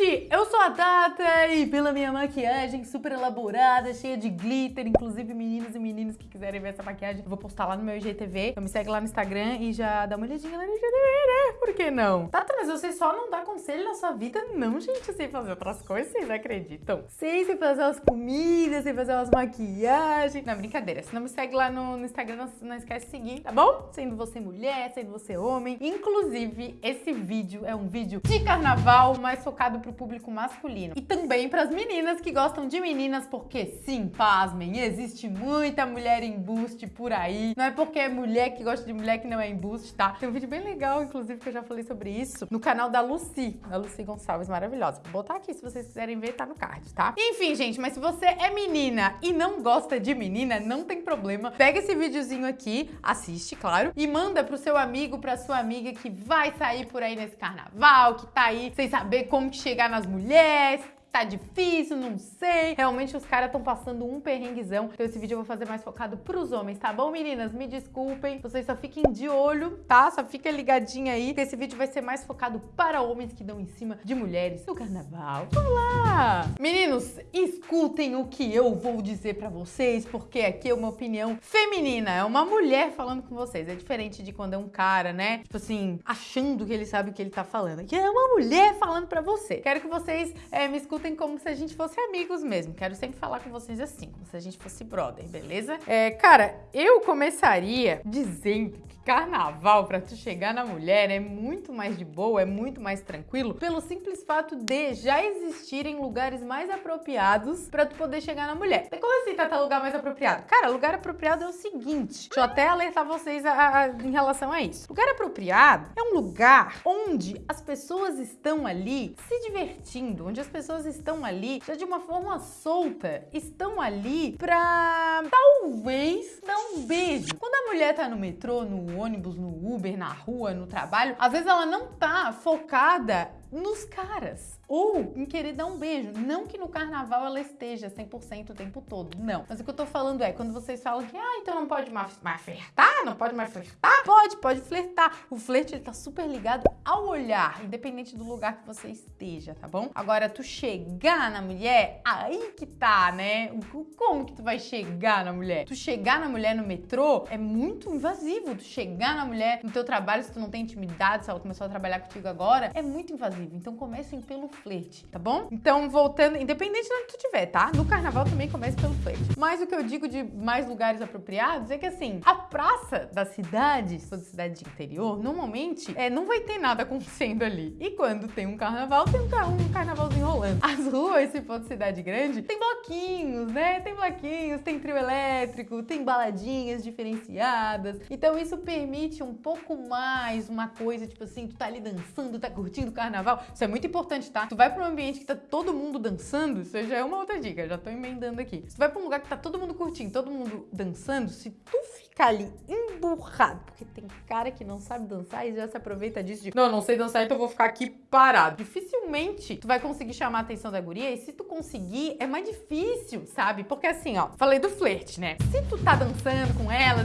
gente! Eu sou a Tata e pela minha maquiagem super elaborada, cheia de glitter, inclusive meninos e meninas que quiserem ver essa maquiagem, eu vou postar lá no meu IGTV. Então me segue lá no Instagram e já dá uma olhadinha lá no IGTV, né? Por que não? Tata, mas você só não dá conselho na sua vida? Não, gente, eu sei fazer outras coisas, vocês acreditam? Sei, sei fazer umas comidas, sei fazer umas maquiagens. Não, brincadeira. Se não me segue lá no, no Instagram, não, não esquece de seguir, tá bom? Sendo você mulher, sendo você homem. Inclusive, esse vídeo é um vídeo de carnaval, mais focado pro público masculino. E também pras meninas que gostam de meninas, porque sim, pasmem, existe muita mulher embuste por aí. Não é porque é mulher que gosta de mulher que não é embuste, tá? Tem um vídeo bem legal, inclusive, que eu já falei sobre isso, no canal da Lucy, da Lucy Gonçalves, maravilhosa. Vou botar aqui, se vocês quiserem ver, tá no card, tá? Enfim, gente, mas se você é menina e não gosta de menina, não tem problema. Pega esse videozinho aqui, assiste, claro, e manda pro seu amigo, pra sua amiga que vai sair por aí nesse carnaval, que tá aí sem saber como chegar nas mulheres, tá difícil, não sei. Realmente os caras estão passando um perrenguezão. Então esse vídeo eu vou fazer mais focado pros homens, tá bom, meninas? Me desculpem. Vocês só fiquem de olho, tá? Só fica ligadinha aí, que esse vídeo vai ser mais focado para homens que dão em cima de mulheres no carnaval. Vamos lá! Meninos, escutem o que eu vou dizer pra vocês, porque aqui é uma opinião feminina. É uma mulher falando com vocês. É diferente de quando é um cara, né? Tipo assim, achando que ele sabe o que ele tá falando. Aqui é uma mulher falando pra você. Quero que vocês é, me escutem escutem como se a gente fosse amigos mesmo. Quero sempre falar com vocês assim, como se a gente fosse brother, beleza? É, cara, eu começaria dizendo que carnaval para tu chegar na mulher é muito mais de boa, é muito mais tranquilo, pelo simples fato de já existirem lugares mais apropriados para tu poder chegar na mulher. Como assim, Tata, lugar mais apropriado? Cara, lugar apropriado é o seguinte, deixa eu até alertar vocês a, a, em relação a isso. Lugar apropriado é um lugar onde as pessoas estão ali se divertindo, onde as pessoas estão ali já de uma forma solta, estão ali pra talvez dar um beijo. Quando a mulher tá no metrô, no ônibus, no Uber, na rua, no trabalho, às vezes ela não tá focada nos caras ou em querer dar um beijo. Não que no carnaval ela esteja 100% o tempo todo, não. Mas o que eu tô falando é, quando vocês falam que, ah, então não pode mais, flertar, não pode mais flertar, pode, pode flertar. O flerte, ele tá super ligado ao olhar, independente do lugar que você esteja, tá bom? Agora, tu chegar na mulher, aí que tá, né? Como que tu vai chegar na mulher? Tu chegar na mulher no metrô é muito invasivo. Tu chegar na mulher no teu trabalho, se tu não tem intimidade, se ela começou a trabalhar contigo agora, é muito invasivo. Então comecem pelo flerte, tá bom? Então voltando, independente de onde tu estiver, tá? No carnaval também comece pelo flerte. Mas o que eu digo de mais lugares apropriados é que assim, a praça da cidade, se for de cidade de interior, normalmente é, não vai ter nada acontecendo ali. E quando tem um carnaval, tem um, um carnavalzinho rolando. As ruas, se for de cidade grande, tem bloquinhos, né? Tem bloquinhos, tem trio elétrico, tem baladinhas diferenciadas. Então isso permite um pouco mais uma coisa, tipo assim, tu tá ali dançando, tá curtindo o carnaval. Isso é muito importante, tá? Tu vai pra um ambiente que tá todo mundo dançando, isso já é uma outra dica, já tô emendando aqui. Se tu vai pra um lugar que tá todo mundo curtindo, todo mundo dançando, se tu ficar ali emburrado, porque tem cara que não sabe dançar e já se aproveita disso de, não, não sei dançar, então eu vou ficar aqui parado. Dificilmente tu vai conseguir chamar a atenção da guria e se tu conseguir, é mais difícil, sabe? Porque assim, ó, falei do flerte, né? Se tu tá dançando com ela,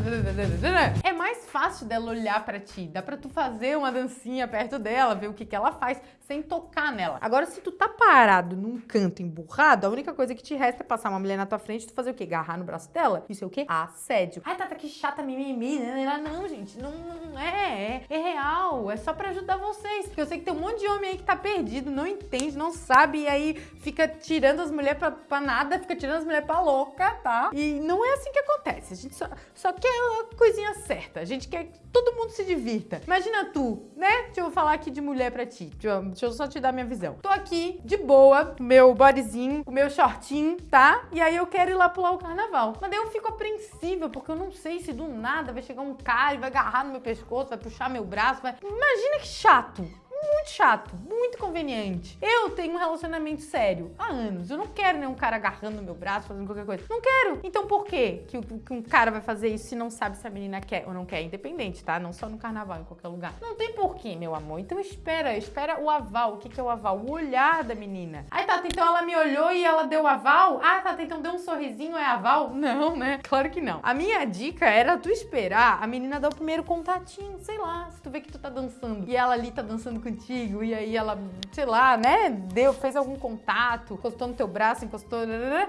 é mais fácil dela olhar pra ti, dá pra tu fazer uma dancinha perto dela, ver o que que ela faz sem tocar nela. Agora, se tu tá parado num canto emburrado, a única coisa que te resta é passar uma mulher na tua frente e tu fazer o quê? Agarrar no braço dela? Isso é o quê? Assédio. Ai, Tata, que chata, mimimi. Não, gente, não, não é, é. É real. É só pra ajudar vocês. Porque eu sei que tem um monte de homem aí que tá perdido, não entende, não sabe, e aí fica tirando as mulheres pra, pra nada, fica tirando as mulheres pra louca, tá? E não é assim que acontece. A gente só, só quer a coisinha certa. A gente quer que todo mundo se divirta. Imagina tu, né? Deixa eu falar aqui de mulher pra ti. Deixa eu só te dar minha visão. Tô aqui, de boa, meu bodyzinho, o meu shortinho, tá? E aí eu quero ir lá pular o carnaval. Mas daí eu fico apreensiva, porque eu não sei se do nada vai chegar um cara e vai agarrar no meu pescoço, vai puxar meu braço, vai... Imagina que chato muito chato, muito conveniente. Eu tenho um relacionamento sério há anos. Eu não quero nenhum cara agarrando meu braço, fazendo qualquer coisa. Não quero. Então por quê que, que um cara vai fazer isso se não sabe se a menina quer ou não quer? Independente, tá? Não só no carnaval, em qualquer lugar. Não tem porquê, meu amor. Então espera, espera o aval. O que, que é o aval? O olhar da menina. Aí, Tata, então ela me olhou e ela deu aval? Ah, Tata, então deu um sorrisinho, é aval? Não, né? Claro que não. A minha dica era tu esperar a menina dar o primeiro contatinho, sei lá, se tu vê que tu tá dançando e ela ali tá dançando e aí ela sei lá, né, deu, fez algum contato, encostou no teu braço, encostou,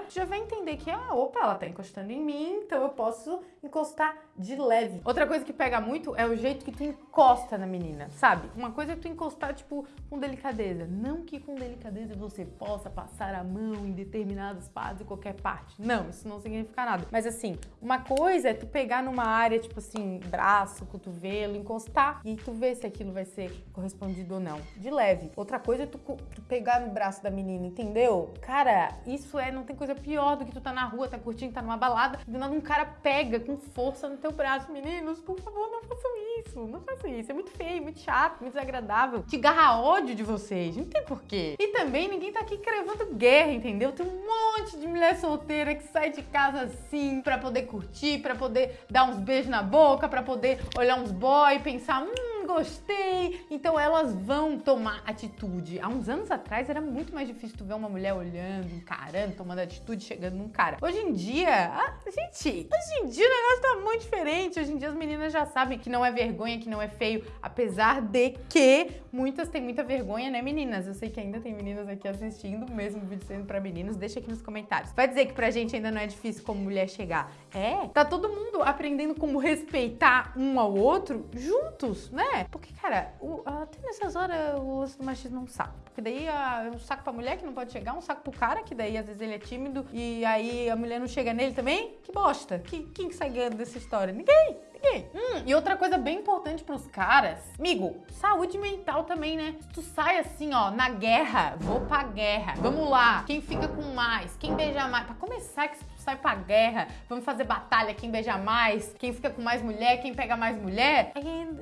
já vai entender que, ah, opa, ela tá encostando em mim, então eu posso encostar de leve. Outra coisa que pega muito é o jeito que tu encosta na menina, sabe? Uma coisa é tu encostar, tipo, com delicadeza. Não que com delicadeza você possa passar a mão em determinadas partes, em qualquer parte. Não, isso não significa nada. Mas assim, uma coisa é tu pegar numa área, tipo assim, braço, cotovelo, encostar e tu ver se aquilo vai ser correspondido ou não. De leve. Outra coisa é tu, tu pegar no braço da menina, entendeu? Cara, isso é, não tem coisa pior do que tu tá na rua, tá curtindo, tá numa balada, do nada um cara pega com força no teu braço. Meninos, por favor, não façam isso. Não façam isso. É muito feio, muito chato, muito desagradável. Te garra ódio de vocês. Não tem porquê. E também ninguém tá aqui cravando guerra, entendeu? Tem um monte de mulher solteira que sai de casa assim pra poder curtir, pra poder dar uns beijos na boca, pra poder olhar uns boy e pensar, hum, gostei. Então elas vão tomar atitude. Há uns anos atrás era muito mais difícil tu ver uma mulher olhando, encarando, tomando atitude, chegando num cara. Hoje em dia, ah, gente, hoje em dia o negócio tá muito diferente. Hoje em dia as meninas já sabem que não é vergonha, que não é feio, apesar de que muitas têm muita vergonha, né, meninas? Eu sei que ainda tem meninas aqui assistindo, mesmo vídeo sendo pra meninos, deixa aqui nos comentários. Vai dizer que pra gente ainda não é difícil como mulher chegar. É, tá todo mundo aprendendo como respeitar um ao outro juntos, né? Porque, cara, o, até nessas horas o lance do machismo é um saco. Porque daí é um saco pra mulher que não pode chegar, um saco pro cara, que daí às vezes ele é tímido e aí a mulher não chega nele também. Que bosta. Que, quem que sai ganhando dessa história? Ninguém. Ninguém. Hum, e outra coisa bem importante pros caras, amigo, saúde mental também, né? Se tu sai assim, ó, na guerra, vou pra guerra. Vamos lá, quem fica com mais, quem beija mais. Pra começar, que sai pra guerra, vamos fazer batalha, quem beija mais, quem fica com mais mulher, quem pega mais mulher,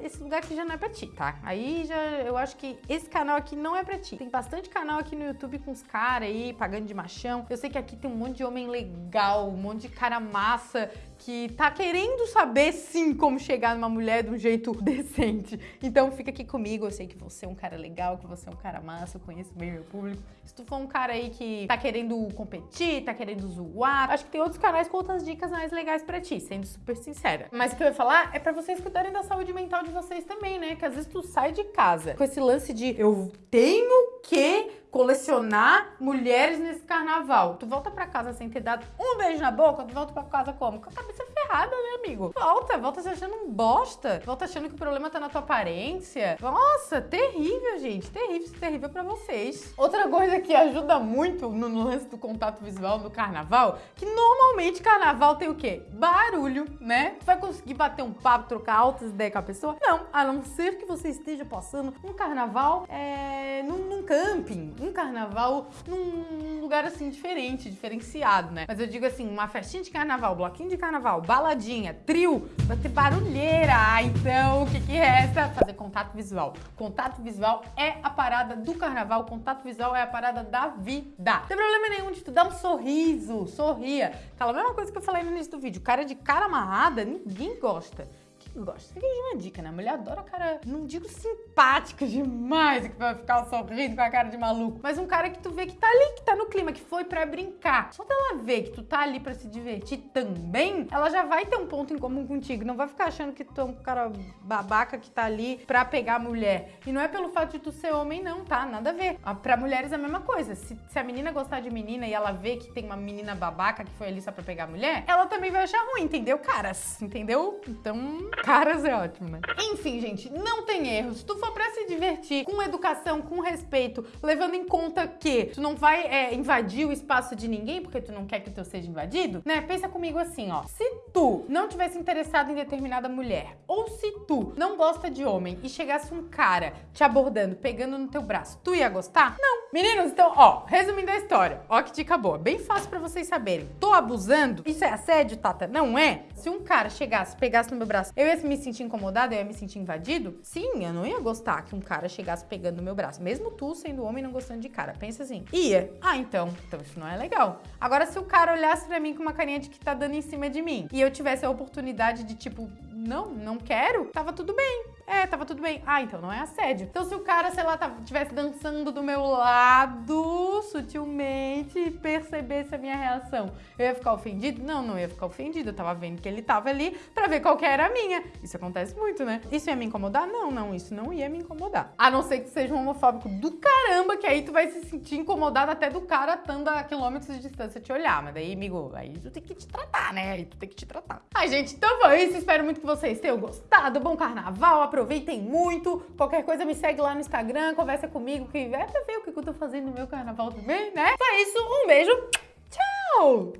esse lugar aqui já não é pra ti, tá? Aí já eu acho que esse canal aqui não é pra ti. Tem bastante canal aqui no YouTube com os caras aí, pagando de machão. Eu sei que aqui tem um monte de homem legal, um monte de cara massa que tá querendo saber sim como chegar numa mulher de um jeito decente. Então fica aqui comigo, eu sei que você é um cara legal, que você é um cara massa, eu conheço bem meu público. Se tu for um cara aí que tá querendo competir, tá querendo zoar, acho que tem outros canais com outras dicas mais legais pra ti, sendo super sincera. Mas o que eu ia falar é pra vocês cuidarem da saúde mental de vocês também, né? Que às vezes tu sai de casa com esse lance de eu tenho que colecionar mulheres nesse carnaval. Tu volta pra casa sem ter dado um beijo na boca, tu volta pra casa como? Com a cabeça ferrada, né, amigo? Volta, volta se achando um bosta. Volta achando que o problema tá na tua aparência. Nossa, terrível, gente. Terrível, terrível pra vocês. Outra coisa que ajuda muito no, no lance do contato visual no carnaval, que normalmente carnaval tem o quê? Barulho, né? Tu vai conseguir bater um papo, trocar altas ideias com a pessoa? Não, a não ser que você esteja passando um carnaval é, num, num camping, um carnaval num lugar assim diferente, diferenciado, né? Mas eu digo assim, uma festinha de carnaval, bloquinho de carnaval, baladinha, trio, vai ter barulheira. Ah, então o que que resta? Fazer contato visual. Contato visual é a parada do carnaval, contato visual é a parada da vida. Não tem problema nenhum de tu dar um sorriso, sorria. Aquela mesma coisa que eu falei no início do vídeo, cara de cara amarrada, ninguém gosta gosta. Isso aqui é uma dica, né? A mulher adora cara, não digo simpática demais, que vai ficar sorrindo com a cara de maluco, mas um cara que tu vê que tá ali, que tá no clima, que foi pra brincar. Só dela ver que tu tá ali pra se divertir também, ela já vai ter um ponto em comum contigo. Não vai ficar achando que tu é um cara babaca que tá ali pra pegar a mulher. E não é pelo fato de tu ser homem, não, tá? Nada a ver. Pra mulheres é a mesma coisa. Se, se a menina gostar de menina e ela vê que tem uma menina babaca que foi ali só pra pegar a mulher, ela também vai achar ruim, entendeu, caras? Entendeu? Então, caras é ótimo, né? Enfim, gente, não tem erro. Se tu for pra se divertir com educação, com respeito, levando em conta que tu não vai é, invadir o espaço de ninguém porque tu não quer que teu seja invadido, né? Pensa comigo assim, ó. Se tu não tivesse interessado em determinada mulher, ou se tu não gosta de homem e chegasse um cara te abordando, pegando no teu braço, tu ia gostar? Não. Meninos, então, ó, resumindo a história, ó que dica boa, bem fácil pra vocês saberem. Tô abusando? Isso é assédio, Tata? Não é? Se um cara chegasse, pegasse no meu braço, eu ia me sentir incomodado, eu ia me sentir invadido? Sim, eu não ia gostar que um cara chegasse pegando no meu braço. Mesmo tu sendo homem não gostando de cara. Pensa assim. Ia. Ah, então. Então isso não é legal. Agora, se o cara olhasse pra mim com uma carinha de que tá dando em cima de mim e eu tivesse a oportunidade de, tipo, não, não quero, tava tudo bem. É, tava tudo bem. Ah, então não é assédio. Então se o cara, sei lá, estivesse dançando do meu lado, sutilmente e percebesse a minha reação, eu ia ficar ofendido? Não, não ia ficar ofendido. Eu tava vendo que ele tava ali pra ver qual que era a minha. Isso acontece muito, né? Isso ia me incomodar? Não, não, isso não ia me incomodar. A não ser que seja um homofóbico do caramba, que aí tu vai se sentir incomodado até do cara estando a quilômetros de distância te olhar. Mas daí, amigo, aí tu tem que te tratar, né? Aí tu tem que te tratar. Ai, gente, então foi isso. Espero muito que vocês tenham gostado. Bom carnaval, aproveitem muito. Qualquer coisa me segue lá no Instagram, conversa comigo, que pra ver o que eu tô fazendo no meu carnaval também, né? Foi isso, um beijo, tchau!